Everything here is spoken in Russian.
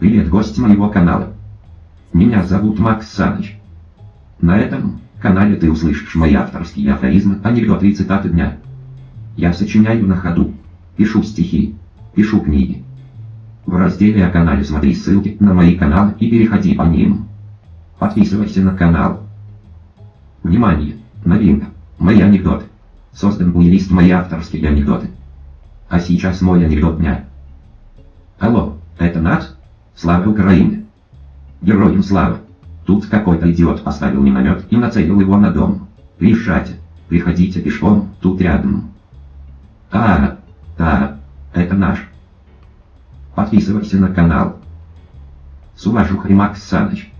Привет, гость моего канала. Меня зовут Макс Саныч. На этом канале ты услышишь мои авторские афоризмы, анекдоты и цитаты дня. Я сочиняю на ходу, пишу стихи, пишу книги. В разделе о канале смотри ссылки на мои каналы и переходи по ним. Подписывайся на канал. Внимание! Новинка! Мои анекдоты. Создан плейлист «Мои авторские анекдоты». А сейчас мой анекдот дня. Алло, это Нат? Слава Украине! Героям слава! Тут какой-то идиот поставил миномет и нацелил его на дом. Приезжайте, приходите пешком, тут рядом. А, да, это наш. Подписывайся на канал. С уважухой Макс Саныч.